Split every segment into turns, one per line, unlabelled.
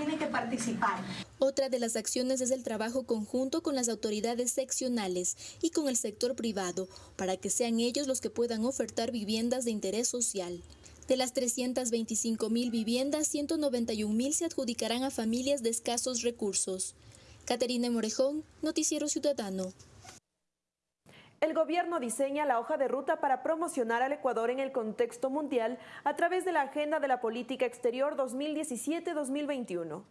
tiene que participar.
Otra de las acciones es el trabajo conjunto con las autoridades seccionales y con el sector privado para que sean ellos los que puedan ofertar viviendas de interés social. De las 325 mil viviendas, 191 mil se adjudicarán a familias de escasos recursos. Caterina Morejón, Noticiero Ciudadano.
El gobierno diseña la hoja de ruta para promocionar al Ecuador en el contexto mundial a través de la Agenda de la Política Exterior 2017-2021.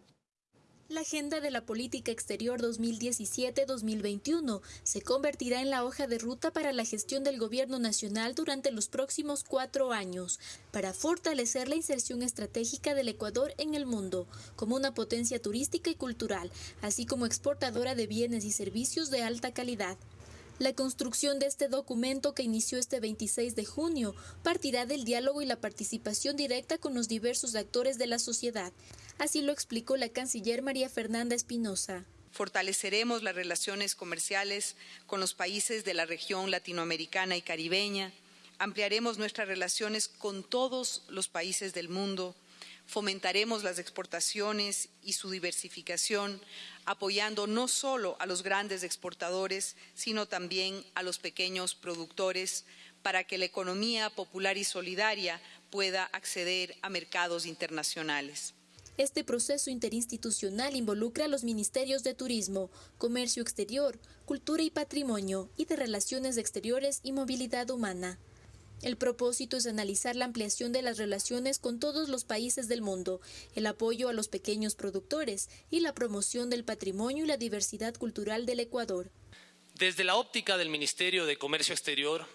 La Agenda de la Política Exterior 2017-2021 se convertirá en la hoja de ruta para la gestión del Gobierno Nacional durante los próximos cuatro años, para fortalecer la inserción estratégica del Ecuador en el mundo, como una potencia turística y cultural, así como exportadora de bienes y servicios de alta calidad. La construcción de este documento que inició este 26 de junio partirá del diálogo y la participación directa con los diversos actores de la sociedad, Así lo explicó la canciller María Fernanda Espinosa.
Fortaleceremos las relaciones comerciales con los países de la región latinoamericana y caribeña, ampliaremos nuestras relaciones con todos los países del mundo, fomentaremos las exportaciones y su diversificación, apoyando no solo a los grandes exportadores, sino también a los pequeños productores, para que la economía popular y solidaria pueda acceder a mercados internacionales.
Este proceso interinstitucional involucra a los ministerios de Turismo, Comercio Exterior, Cultura y Patrimonio y de Relaciones Exteriores y Movilidad Humana. El propósito es analizar la ampliación de las relaciones con todos los países del mundo, el apoyo a los pequeños productores y la promoción del patrimonio y la diversidad cultural del Ecuador.
Desde la óptica del Ministerio de Comercio Exterior,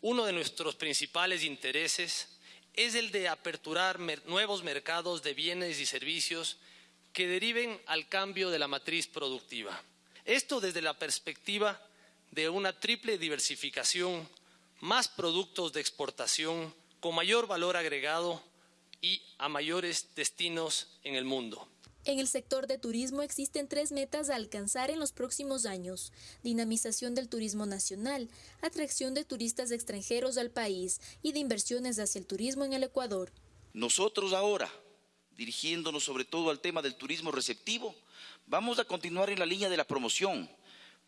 uno de nuestros principales intereses es el de aperturar nuevos mercados de bienes y servicios que deriven al cambio de la matriz productiva. Esto desde la perspectiva de una triple diversificación, más productos de exportación con mayor valor agregado y a mayores destinos en el mundo.
En el sector de turismo existen tres metas a alcanzar en los próximos años. Dinamización del turismo nacional, atracción de turistas extranjeros al país y de inversiones hacia el turismo en el Ecuador.
Nosotros ahora, dirigiéndonos sobre todo al tema del turismo receptivo, vamos a continuar en la línea de la promoción,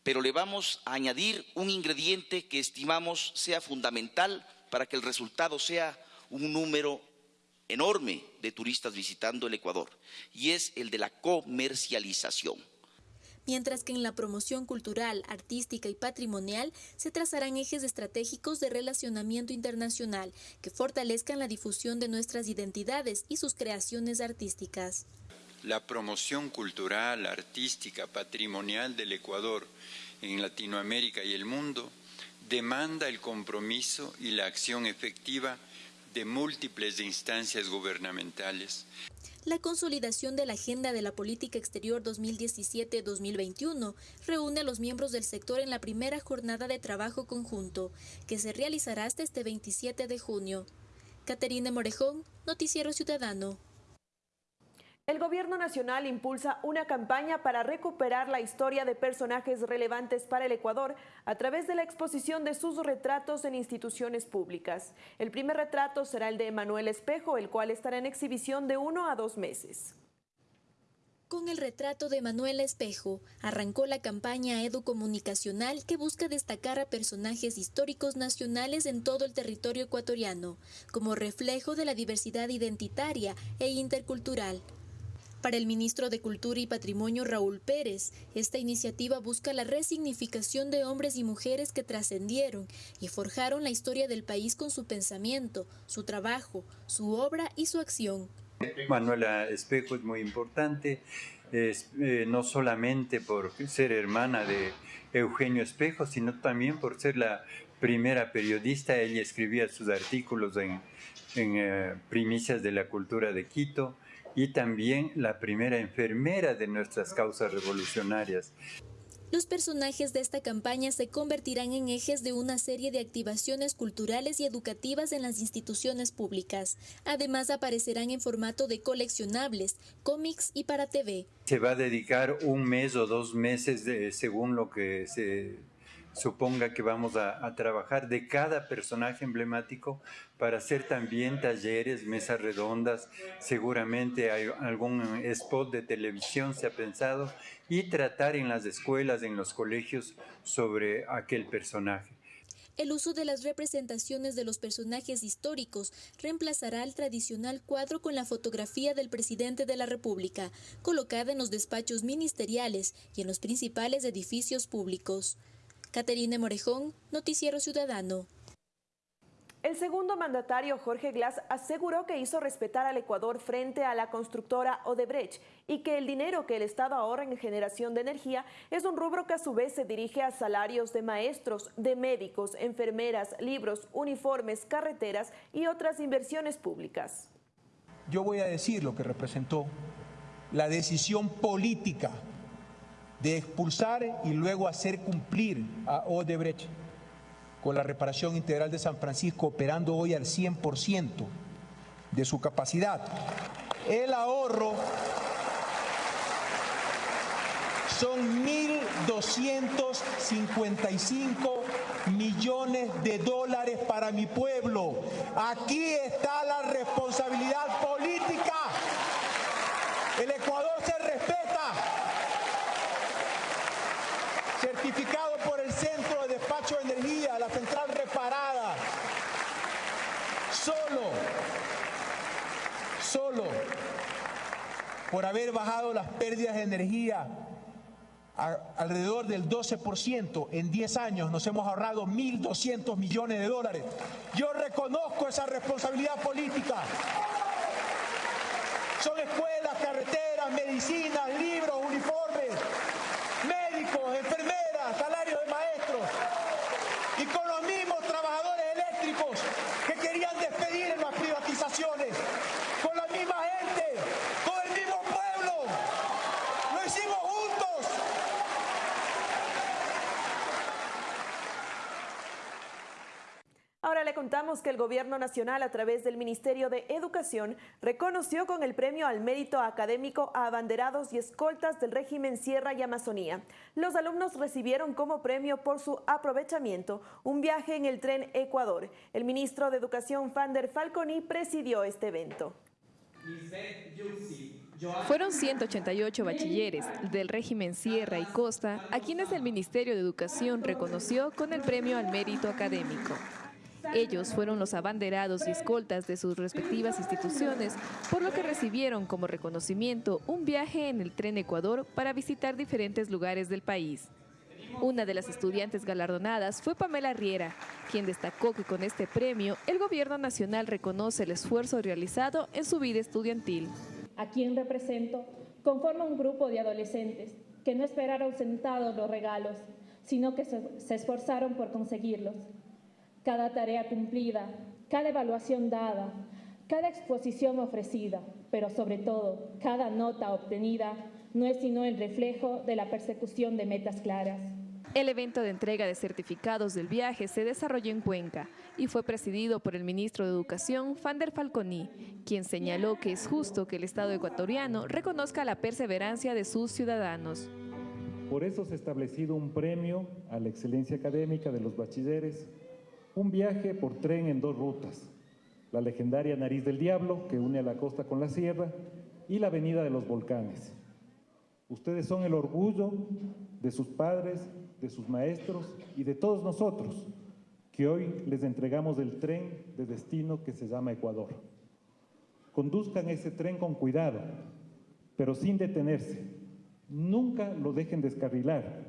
pero le vamos a añadir un ingrediente que estimamos sea fundamental para que el resultado sea un número enorme de turistas visitando el Ecuador y es el de la comercialización.
Mientras que en la promoción cultural, artística y patrimonial se trazarán ejes estratégicos de relacionamiento internacional que fortalezcan la difusión de nuestras identidades y sus creaciones artísticas.
La promoción cultural, artística, patrimonial del Ecuador en Latinoamérica y el mundo demanda el compromiso y la acción efectiva de múltiples instancias gubernamentales.
La consolidación de la Agenda de la Política Exterior 2017-2021 reúne a los miembros del sector en la primera jornada de trabajo conjunto, que se realizará hasta este 27 de junio. Caterina Morejón, Noticiero Ciudadano.
El Gobierno Nacional impulsa una campaña para recuperar la historia de personajes relevantes para el Ecuador a través de la exposición de sus retratos en instituciones públicas. El primer retrato será el de Manuel Espejo, el cual estará en exhibición de uno a dos meses.
Con el retrato de Manuel Espejo, arrancó la campaña educomunicacional que busca destacar a personajes históricos nacionales en todo el territorio ecuatoriano, como reflejo de la diversidad identitaria e intercultural. Para el ministro de Cultura y Patrimonio Raúl Pérez, esta iniciativa busca la resignificación de hombres y mujeres que trascendieron y forjaron la historia del país con su pensamiento, su trabajo, su obra y su acción.
Manuela Espejo es muy importante, eh, no solamente por ser hermana de Eugenio Espejo, sino también por ser la primera periodista. Ella escribía sus artículos en, eh, Primicias de la Cultura de Quito y también la primera enfermera de nuestras causas revolucionarias.
Los personajes de esta campaña se convertirán en ejes de una serie de activaciones culturales y educativas en las instituciones públicas. Además aparecerán en formato de coleccionables, cómics y para TV.
Se va a dedicar un mes o dos meses según lo que se suponga que vamos a, trabajar de cada personaje emblemático para hacer también talleres, mesas redondas, seguramente hay algún spot de televisión se ha pensado, y tratar en las escuelas, en los colegios sobre aquel personaje.
El uso de las representaciones de los personajes históricos reemplazará al tradicional cuadro con la fotografía del presidente de la República, colocada en los despachos ministeriales y en los principales edificios públicos. Caterine Morejón, Noticiero Ciudadano.
El segundo mandatario, Jorge Glass, aseguró que hizo respetar al Ecuador frente a la constructora Odebrecht y que el dinero que el Estado ahorra en generación de energía es un rubro que a su vez se dirige a salarios de maestros, de médicos, enfermeras, libros, uniformes, carreteras y otras inversiones públicas.
Yo voy a decir lo que representó la decisión política de expulsar y luego hacer cumplir a Odebrecht con la reparación integral de San Francisco operando hoy al 100% de su capacidad. El ahorro son 1.255 millones de dólares para mi pueblo. Aquí está la responsabilidad política. El Ecuador se respeta. Certificado por el Centro de Despacho de Energía, la central reparada. Solo, solo por haber bajado las pérdidas de energía alrededor del 12%, en 10 años nos hemos ahorrado 1.200 millones de dólares. Yo reconozco esa responsabilidad política. Son escuelas, carreteras, medicinas, libros, uniformes, médicos, enfermeras, salarios de maestros. Y con los mismos trabajadores eléctricos que querían despedir en las privatizaciones. Con la misma gente, con el mismo pueblo. Lo hicimos juntos.
Ahora le contamos que el Gobierno Nacional, a través del Ministerio de Educación, reconoció con el premio al mérito académico a abanderados y escoltas del régimen Sierra y Amazonía. Los alumnos recibieron como premio por su aprovechamiento un viaje en el tren Ecuador. El ministro de Educación, Fander Falconi, presidió este evento.
Fueron 188 bachilleres del régimen Sierra y Costa a quienes el Ministerio de Educación reconoció con el premio al mérito académico. Ellos fueron los abanderados y escoltas de sus respectivas instituciones, por lo que recibieron como reconocimiento un viaje en el tren Ecuador para visitar diferentes lugares del país. Una de las estudiantes galardonadas fue Pamela Riera, quien destacó que con este premio el gobierno nacional reconoce el esfuerzo realizado en su vida estudiantil.
A quien represento conforma un grupo de adolescentes que no esperaron sentados los regalos, sino que se esforzaron por conseguirlos cada tarea cumplida, cada evaluación dada, cada exposición ofrecida, pero sobre todo cada nota obtenida no es sino el reflejo de la persecución de metas claras.
El evento de entrega de certificados del viaje se desarrolló en Cuenca y fue presidido por el ministro de Educación, Fander Falconi, quien señaló que es justo que el Estado ecuatoriano reconozca la perseverancia de sus ciudadanos.
Por eso se ha establecido un premio a la excelencia académica de los bachilleres un viaje por tren en dos rutas, la legendaria Nariz del Diablo, que une a la costa con la sierra, y la Avenida de los Volcanes. Ustedes son el orgullo de sus padres, de sus maestros y de todos nosotros, que hoy les entregamos el tren de destino que se llama Ecuador. Conduzcan ese tren con cuidado, pero sin detenerse. Nunca lo dejen descarrilar.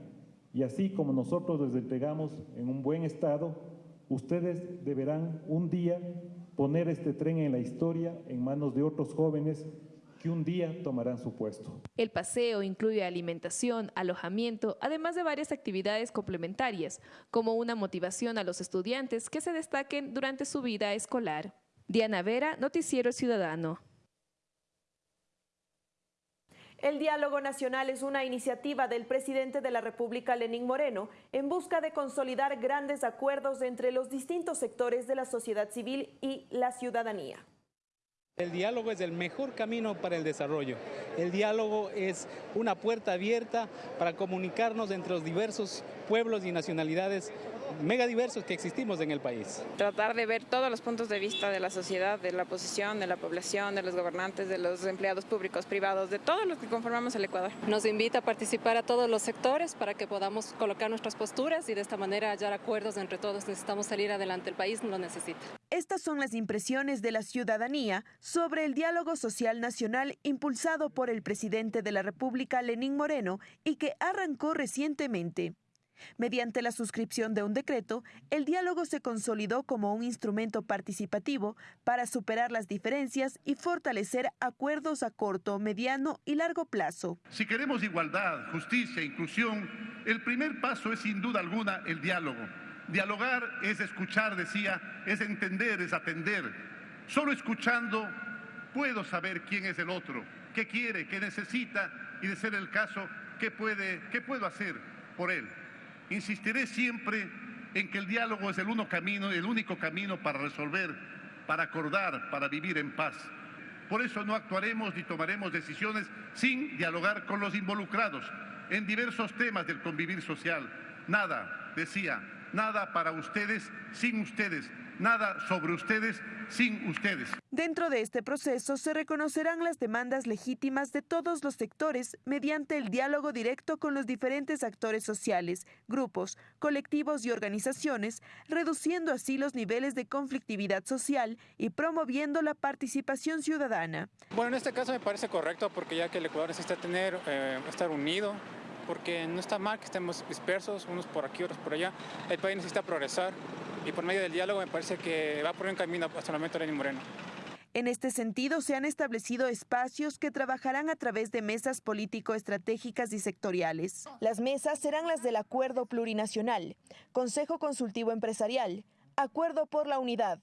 Y así como nosotros les entregamos en un buen estado, Ustedes deberán un día poner este tren en la historia en manos de otros jóvenes que un día tomarán su puesto.
El paseo incluye alimentación, alojamiento, además de varias actividades complementarias, como una motivación a los estudiantes que se destaquen durante su vida escolar. Diana Vera, Noticiero Ciudadano.
El diálogo nacional es una iniciativa del presidente de la República, Lenín Moreno, en busca de consolidar grandes acuerdos entre los distintos sectores de la sociedad civil y la ciudadanía.
El diálogo es el mejor camino para el desarrollo. El diálogo es una puerta abierta para comunicarnos entre los diversos pueblos y nacionalidades megadiversos que existimos en el país.
Tratar de ver todos los puntos de vista de la sociedad, de la oposición, de la población, de los gobernantes, de los empleados públicos, privados, de todos los que conformamos el Ecuador.
Nos invita a participar a todos los sectores para que podamos colocar nuestras posturas y de esta manera hallar acuerdos entre todos. Necesitamos salir adelante, el país lo necesita.
Estas son las impresiones de la ciudadanía sobre el diálogo social nacional impulsado por el presidente de la República, Lenín Moreno, y que arrancó recientemente. Mediante la suscripción de un decreto, el diálogo se consolidó como un instrumento participativo para superar las diferencias y fortalecer acuerdos a corto, mediano y largo plazo.
Si queremos igualdad, justicia e inclusión, el primer paso es sin duda alguna el diálogo. Dialogar es escuchar, decía, es entender, es atender. Solo escuchando puedo saber quién es el otro, qué quiere, qué necesita y de ser el caso, qué, puede, qué puedo hacer por él. Insistiré siempre en que el diálogo es el, uno camino, el único camino para resolver, para acordar, para vivir en paz. Por eso no actuaremos ni tomaremos decisiones sin dialogar con los involucrados en diversos temas del convivir social. Nada, decía, nada para ustedes sin ustedes, nada sobre ustedes sin ustedes.
Dentro de este proceso se reconocerán las demandas legítimas de todos los sectores mediante el diálogo directo con los diferentes actores sociales, grupos, colectivos y organizaciones, reduciendo así los niveles de conflictividad social y promoviendo la participación ciudadana.
Bueno, en este caso me parece correcto porque ya que el Ecuador necesita tener, eh, estar unido, porque no está mal que estemos dispersos, unos por aquí, otros por allá. El país necesita progresar y por medio del diálogo me parece que va por un camino hasta el momento Lenín Moreno.
En este sentido, se han establecido espacios que trabajarán a través de mesas político-estratégicas y sectoriales. Las mesas serán las del Acuerdo Plurinacional, Consejo Consultivo Empresarial, Acuerdo por la Unidad,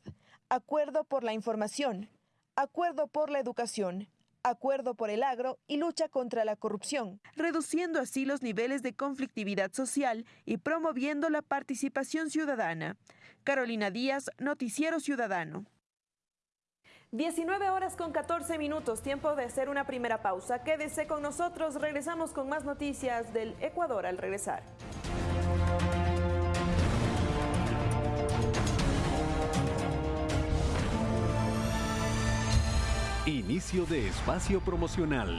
Acuerdo por la Información, Acuerdo por la Educación, acuerdo por el agro y lucha contra la corrupción, reduciendo así los niveles de conflictividad social y promoviendo la participación ciudadana. Carolina Díaz, Noticiero Ciudadano. 19 horas con 14 minutos, tiempo de hacer una primera pausa. Quédese con nosotros, regresamos con más noticias del Ecuador al regresar.
Inicio de espacio promocional.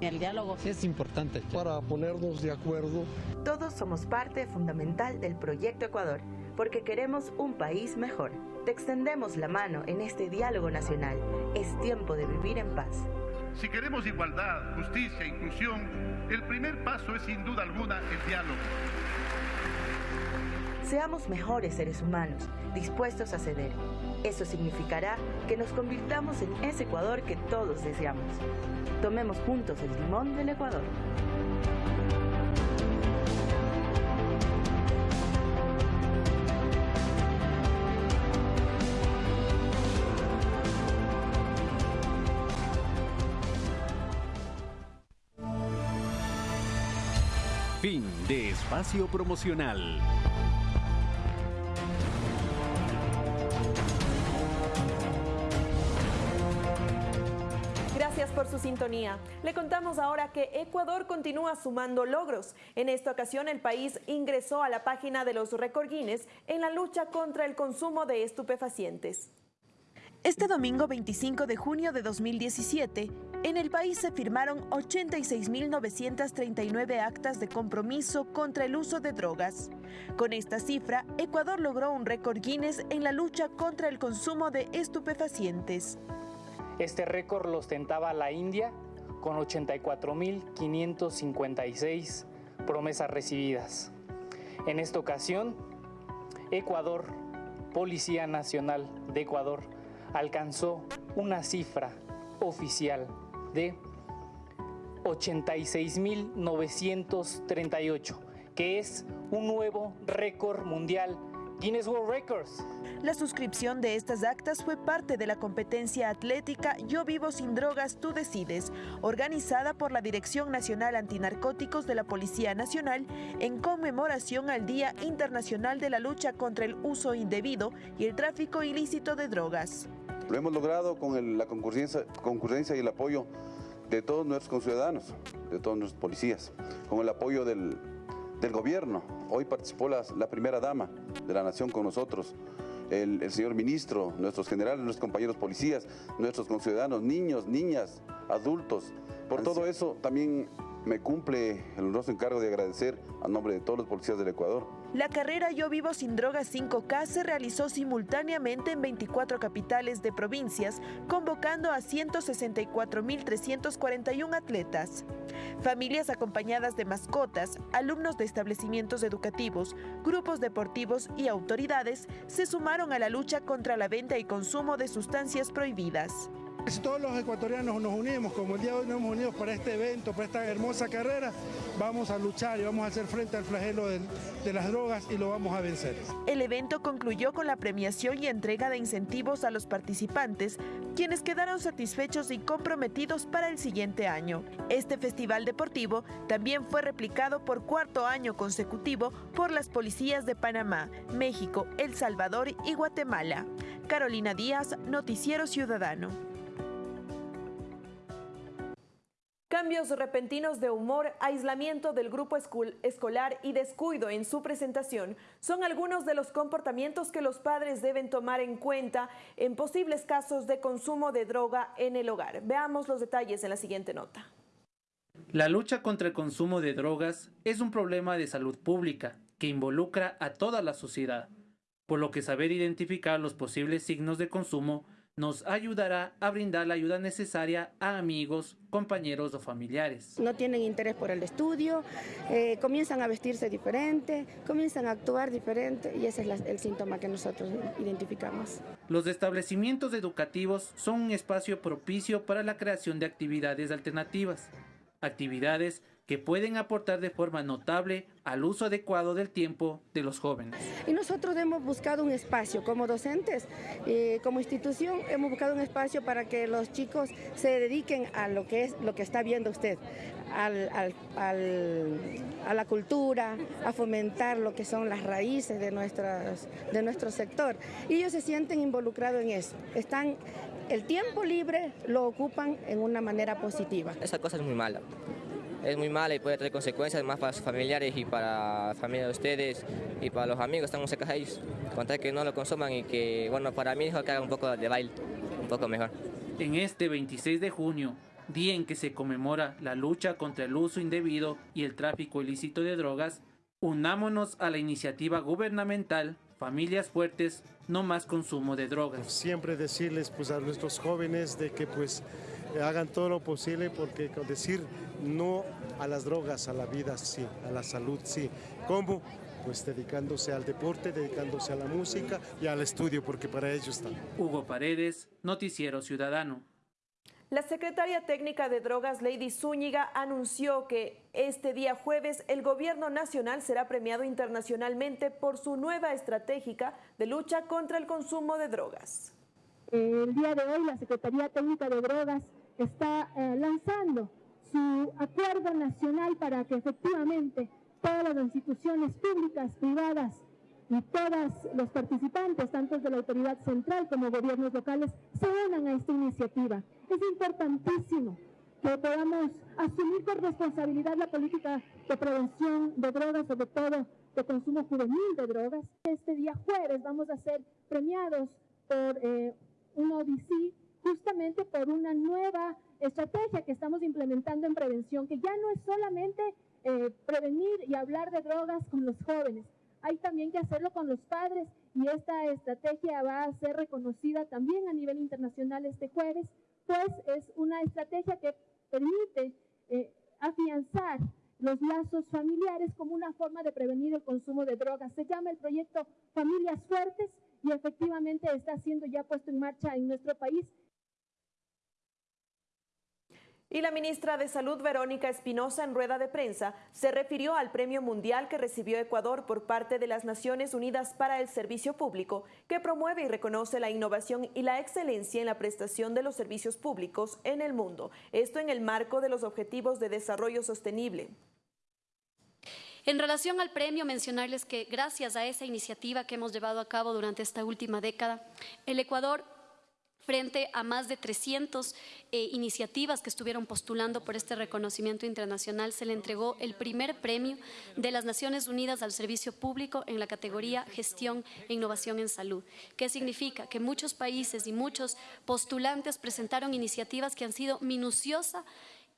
El diálogo es importante.
Para ponernos de acuerdo.
Todos somos parte fundamental del proyecto Ecuador, porque queremos un país mejor. Te extendemos la mano en este diálogo nacional. Es tiempo de vivir en paz.
Si queremos igualdad, justicia inclusión, el primer paso es sin duda alguna el diálogo.
Seamos mejores seres humanos, dispuestos a ceder. Eso significará que nos convirtamos en ese Ecuador que todos deseamos. Tomemos juntos el timón del Ecuador.
Fin de espacio promocional.
Gracias por su sintonía. Le contamos ahora que Ecuador continúa sumando logros. En esta ocasión el país ingresó a la página de los récord Guinness en la lucha contra el consumo de estupefacientes. Este domingo 25 de junio de 2017, en el país se firmaron 86.939 actas de compromiso contra el uso de drogas. Con esta cifra, Ecuador logró un récord Guinness en la lucha contra el consumo de estupefacientes.
Este récord lo ostentaba la India con 84.556 promesas recibidas. En esta ocasión, Ecuador, Policía Nacional de Ecuador, alcanzó una cifra oficial de 86.938, que es un nuevo récord mundial Guinness World Records.
La suscripción de estas actas fue parte de la competencia atlética Yo Vivo Sin Drogas, Tú Decides, organizada por la Dirección Nacional Antinarcóticos de la Policía Nacional en conmemoración al Día Internacional de la Lucha contra el Uso Indebido y el Tráfico Ilícito de Drogas.
Lo hemos logrado con el, la concurrencia, concurrencia y el apoyo de todos nuestros conciudadanos, de todos nuestros policías, con el apoyo del, del gobierno. Hoy participó la, la, primera dama de la nación con nosotros, el, el, señor ministro, nuestros generales, nuestros compañeros policías, nuestros conciudadanos, niños, niñas, adultos. Por todo eso también me cumple el honroso encargo de agradecer a nombre de todos los policías del Ecuador.
La carrera Yo Vivo Sin Drogas 5K se realizó simultáneamente en 24 capitales de provincias, convocando a 164.341 atletas. Familias acompañadas de mascotas, alumnos de establecimientos educativos, grupos deportivos y autoridades se sumaron a la lucha contra la venta y consumo de sustancias prohibidas.
Si todos los ecuatorianos nos unimos, como el día de hoy nos hemos unido para este evento, para esta hermosa carrera, vamos a luchar y vamos a hacer frente al flagelo de, de, las drogas y lo vamos a vencer.
El evento concluyó con la premiación y entrega de incentivos a los participantes, quienes quedaron satisfechos y comprometidos para el siguiente año. Este festival deportivo también fue replicado por cuarto año consecutivo por las policías de Panamá, México, El Salvador y Guatemala. Carolina Díaz, Noticiero Ciudadano. Cambios repentinos de humor, aislamiento del grupo escolar y descuido en su presentación son algunos de los comportamientos que los padres deben tomar en cuenta en posibles casos de consumo de droga en el hogar. Veamos los detalles en la siguiente nota.
La lucha contra el consumo de drogas es un problema de salud pública que involucra a toda la sociedad, por lo que saber identificar los posibles signos de consumo nos ayudará a brindar la ayuda necesaria a amigos, compañeros o familiares.
No tienen interés por el estudio, eh, comienzan a vestirse diferente, comienzan a actuar diferente y ese es la, el síntoma que nosotros identificamos.
Los establecimientos educativos son un espacio propicio para la creación de actividades alternativas, actividades que pueden aportar de forma notable al uso adecuado del tiempo de los jóvenes.
Y nosotros hemos buscado un espacio como docentes, eh, como institución, hemos buscado un espacio para que los chicos se dediquen a lo que es lo que está viendo usted, al, al, al, a la cultura, a fomentar lo que son las raíces de, nuestras, de nuestro sector. Y ellos se sienten involucrados en eso. Están el tiempo libre lo ocupan en una manera positiva.
Esa cosa es muy mala es muy mala y puede traer consecuencias más para sus familiares y para la familia de ustedes y para los amigos, están cerca de ellos. Contar que no lo consuman y que, bueno, para mí es que haga un poco de baile, un poco mejor.
En este 26 de junio, día en que se conmemora la lucha contra el uso indebido y el tráfico ilícito de drogas, unámonos a la iniciativa gubernamental Familias Fuertes, no más consumo de drogas.
Siempre decirles pues, a nuestros jóvenes de que pues hagan todo lo posible porque con decir no a las drogas, a la vida sí, a la salud sí. ¿Cómo? Pues dedicándose al deporte, dedicándose a la música y al estudio, porque para ello están.
Hugo Paredes, Noticiero Ciudadano.
La secretaria técnica de drogas, Lady Zúñiga, anunció que este día jueves el gobierno nacional será premiado internacionalmente por su nueva estratégica de lucha contra el consumo de drogas.
El día de hoy la Secretaría Técnica de Drogas está eh, lanzando su acuerdo nacional para que efectivamente todas las instituciones públicas, privadas y todos los participantes, tanto de la autoridad central como gobiernos locales, se unan a esta iniciativa. Es importantísimo que podamos asumir con responsabilidad la política de prevención de drogas, sobre todo de consumo juvenil de drogas. Este día jueves vamos a ser premiados por eh, un ODC justamente por una nueva estrategia que estamos implementando en prevención, que ya no es solamente eh, prevenir y hablar de drogas con los jóvenes, hay también que hacerlo con los padres y esta estrategia va a ser reconocida también a nivel internacional este jueves, pues es una estrategia que permite eh, afianzar los lazos familiares como una forma de prevenir el consumo de drogas. Se llama el proyecto Familias Fuertes y efectivamente está siendo ya puesto en marcha en nuestro país
Y la ministra de Salud, Verónica Espinosa, en rueda de prensa, se refirió al premio mundial que recibió Ecuador por parte de las Naciones Unidas para el Servicio Público, que promueve y reconoce la innovación y la excelencia en la prestación de los servicios públicos en el mundo. Esto en el marco de los Objetivos de Desarrollo Sostenible.
En relación al premio, mencionarles que gracias a esa iniciativa que hemos llevado a cabo durante esta última década, el Ecuador frente a más de 300 eh, iniciativas que estuvieron postulando por este reconocimiento internacional, se le entregó el primer premio de las Naciones Unidas al Servicio Público en la categoría Gestión e Innovación en Salud. ¿Qué significa? Que muchos países y muchos postulantes presentaron iniciativas que han sido minuciosas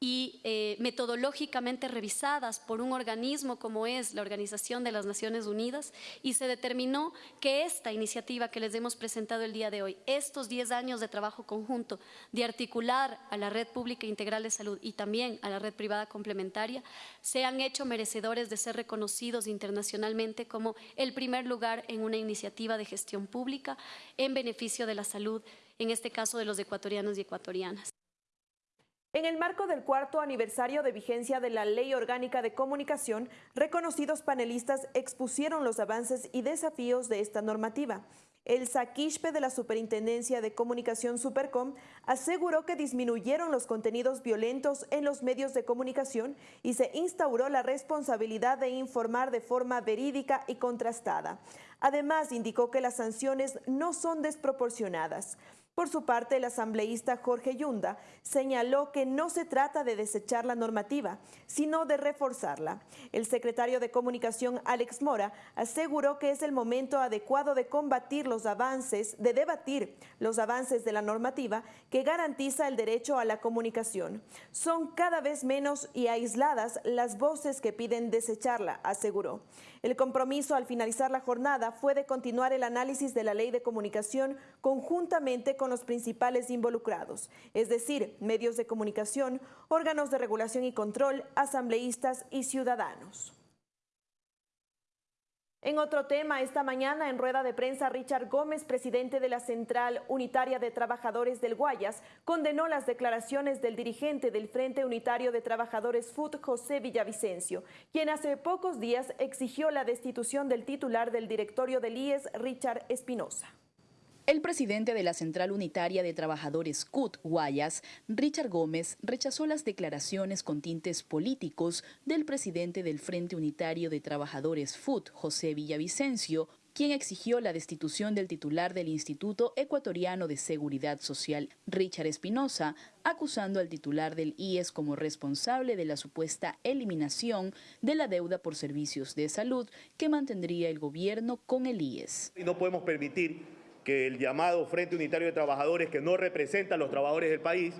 y eh, metodológicamente revisadas por un organismo como es la Organización de las Naciones Unidas y se determinó que esta iniciativa que les hemos presentado el día de hoy, estos 10 años de trabajo conjunto de articular a la red pública integral de salud y también a la red privada complementaria, se han hecho merecedores de ser reconocidos internacionalmente como el primer lugar en una iniciativa de gestión pública en beneficio de la salud, en este caso de los ecuatorianos y ecuatorianas.
En el marco del cuarto aniversario de vigencia de la Ley Orgánica de Comunicación, reconocidos panelistas expusieron los avances y desafíos de esta normativa. El Saquishpe de la Superintendencia de Comunicación Supercom aseguró que disminuyeron los contenidos violentos en los medios de comunicación y se instauró la responsabilidad de informar de forma verídica y contrastada. Además, indicó que las sanciones no son desproporcionadas. Por su parte, el asambleísta Jorge Yunda señaló que no se trata de desechar la normativa, sino de reforzarla. El secretario de Comunicación, Alex Mora, aseguró que es el momento adecuado de combatir los avances, de debatir los avances de la normativa que garantiza el derecho a la comunicación. Son cada vez menos y aisladas las voces que piden desecharla, aseguró. El compromiso al finalizar la jornada fue de continuar el análisis de la ley de comunicación conjuntamente con los principales involucrados, es decir, medios de comunicación, órganos de regulación y control, asambleístas y ciudadanos. En otro tema, esta mañana en rueda de prensa, Richard Gómez, presidente de la Central Unitaria de Trabajadores del Guayas, condenó las declaraciones del dirigente del Frente Unitario de Trabajadores FUT, José Villavicencio, quien hace pocos días exigió la destitución del titular del directorio del IES, Richard Espinosa.
El presidente de la Central Unitaria de Trabajadores CUT Guayas, Richard Gómez, rechazó las declaraciones con tintes políticos del presidente del Frente Unitario de Trabajadores FUT, José Villavicencio, quien exigió la destitución del titular del Instituto Ecuatoriano de Seguridad Social, Richard Espinosa, acusando al titular del IES como responsable de la supuesta eliminación de la deuda por servicios de salud que mantendría el gobierno con el IES.
No podemos permitir que el llamado Frente Unitario de Trabajadores, que no representa a los trabajadores del país,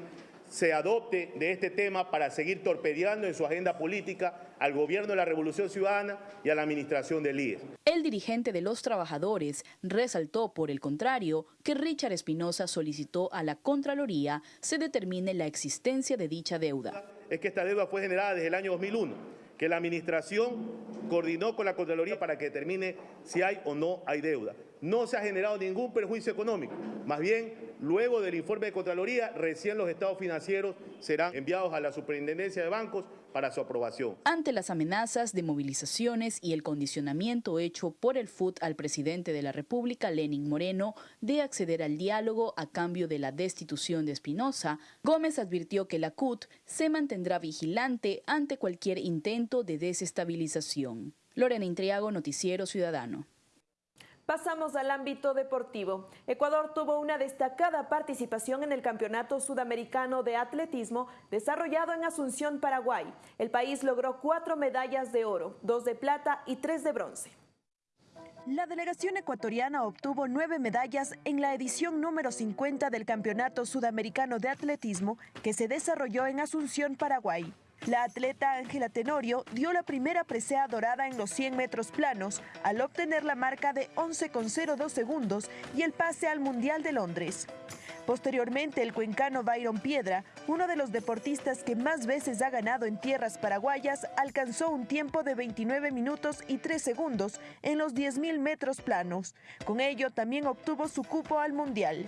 se adopte de este tema para seguir torpedeando en su agenda política al gobierno de la Revolución Ciudadana y a la administración del IES.
El dirigente de los trabajadores resaltó, por el contrario, que Richard Espinosa solicitó a la Contraloría se determine la existencia de dicha deuda.
Es que esta deuda fue generada desde el año 2001, que la administración coordinó con la Contraloría para que determine si hay o no hay deuda no se ha generado ningún perjuicio económico. Más bien, luego del informe de Contraloría, recién los estados financieros serán enviados a la Superintendencia de Bancos para su aprobación.
Ante las amenazas de movilizaciones y el condicionamiento hecho por el FUT al presidente de la República, Lenin Moreno, de acceder al diálogo a cambio de la destitución de Espinosa, Gómez advirtió que la CUT se mantendrá vigilante ante cualquier intento de desestabilización. Lorena Intriago, Noticiero Ciudadano.
Pasamos al ámbito deportivo. Ecuador tuvo una destacada participación en el Campeonato Sudamericano de Atletismo desarrollado en Asunción, Paraguay. El país logró cuatro medallas de oro, dos de plata y tres de bronce. La delegación ecuatoriana obtuvo nueve medallas en la edición número 50 del Campeonato Sudamericano de Atletismo que se desarrolló en Asunción, Paraguay. La atleta Ángela Tenorio dio la primera presea dorada en los 100 metros planos al obtener la marca de 11,02 segundos y el pase al Mundial de Londres. Posteriormente, el cuencano Byron Piedra, uno de los deportistas que más veces ha ganado en tierras paraguayas, alcanzó un tiempo de 29 minutos y 3 segundos en los 10.000 metros planos. Con ello, también obtuvo su cupo al Mundial.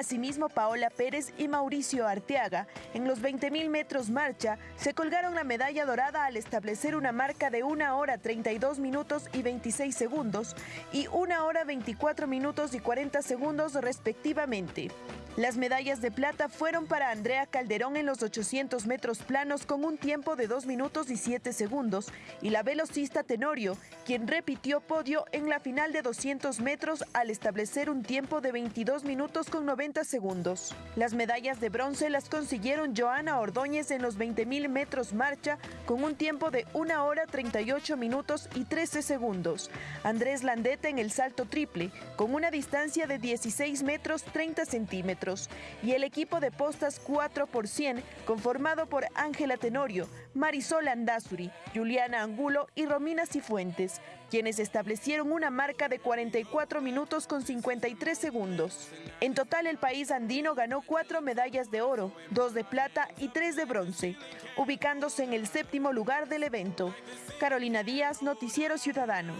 Asimismo, Paola Pérez y Mauricio Arteaga, en los 20.000 metros marcha, se colgaron la medalla dorada al establecer una marca de 1 hora 32 minutos y 26 segundos y 1 hora 24 minutos y 40 segundos respectivamente. Las medallas de plata fueron para Andrea Calderón en los 800 metros planos con un tiempo de 2 minutos y 7 segundos y la velocista Tenorio, quien repitió podio en la final de 200 metros al establecer un tiempo de 22 minutos con 90 segundos. Las medallas de bronce las consiguieron Joana Ordóñez en los 20.000 metros marcha con un tiempo de 1 hora 38 minutos y 13 segundos. Andrés Landeta en el salto triple con una distancia de 16 metros 30 centímetros y el equipo de postas 4 por 100 conformado por Ángela Tenorio, Marisol Andazuri, Juliana Angulo y Romina Cifuentes, quienes establecieron una marca de 44 minutos con 53 segundos. En total el país andino ganó cuatro medallas de oro, dos de plata y tres de bronce, ubicándose en el séptimo lugar del evento. Carolina Díaz, Noticiero Ciudadano.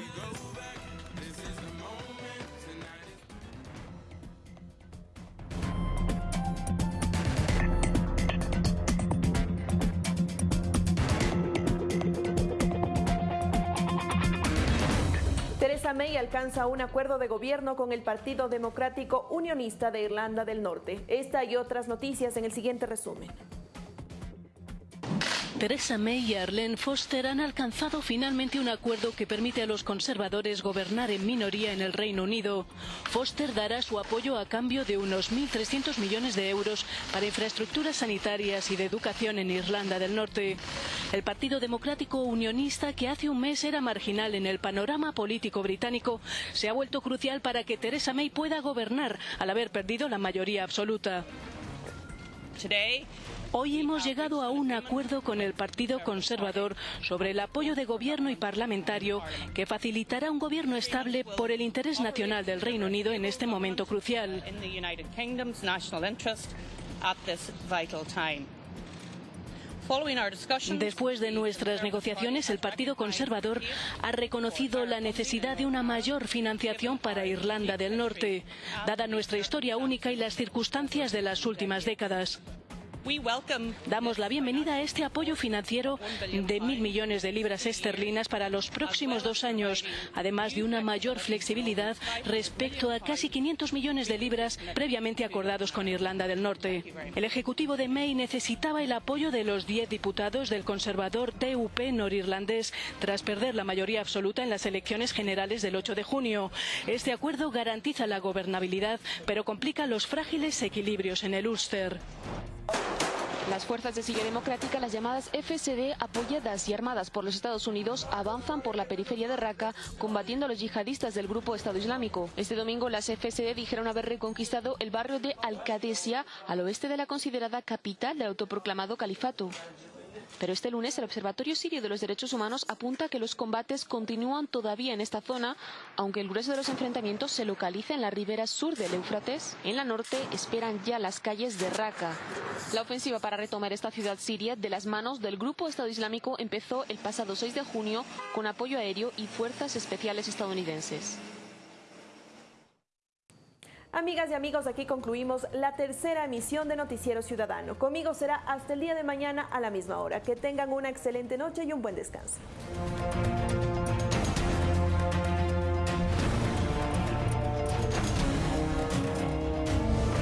May alcanza un acuerdo de gobierno con el Partido Democrático Unionista de Irlanda del Norte. Esta y otras noticias en el siguiente resumen.
Theresa May y Arlene Foster han alcanzado finalmente un acuerdo que permite a los conservadores gobernar en minoría en el Reino Unido. Foster dará su apoyo a cambio de unos 1.300 millones de euros para infraestructuras sanitarias y de educación en Irlanda del Norte. El Partido Democrático Unionista, que hace un mes era marginal en el panorama político británico, se ha vuelto crucial para que Theresa May pueda gobernar al haber perdido la mayoría absoluta. Hoy hemos llegado a un acuerdo con el Partido Conservador sobre el apoyo de gobierno y parlamentario que facilitará un gobierno estable por el interés nacional del Reino Unido en este momento crucial. Después de nuestras negociaciones, el Partido Conservador ha reconocido la necesidad de una mayor financiación para Irlanda del Norte, dada nuestra historia única y las circunstancias de las últimas décadas. Damos la bienvenida a este apoyo financiero de mil millones de libras esterlinas para los próximos dos años, además de una mayor flexibilidad respecto a casi 500 millones de libras previamente acordados con Irlanda del Norte. El Ejecutivo de May necesitaba el apoyo de los diez diputados del conservador DUP norirlandés tras perder la mayoría absoluta en las elecciones generales del 8 de junio. Este acuerdo garantiza la gobernabilidad, pero complica los frágiles equilibrios en el Ulster.
Las fuerzas de Siria Democrática, las llamadas FSD, apoyadas y armadas por los Estados Unidos, avanzan por la periferia de Raqqa combatiendo a los yihadistas del grupo Estado Islámico. Este domingo las FSD dijeron haber reconquistado el barrio de Al-Qadesia, al oeste de la considerada capital del autoproclamado califato. Pero este lunes el Observatorio Sirio de los Derechos Humanos apunta que los combates continúan todavía en esta zona, aunque el grueso de los enfrentamientos se localiza en la ribera sur del Éufrates. En la norte esperan ya las calles de Raqqa. La ofensiva para retomar esta ciudad siria de las manos del grupo Estado Islámico empezó el pasado 6 de junio con apoyo aéreo y fuerzas especiales estadounidenses.
Amigas y amigos, aquí concluimos la tercera emisión de Noticiero Ciudadano. Conmigo será hasta el día de mañana a la misma hora. Que tengan una excelente noche y un buen descanso.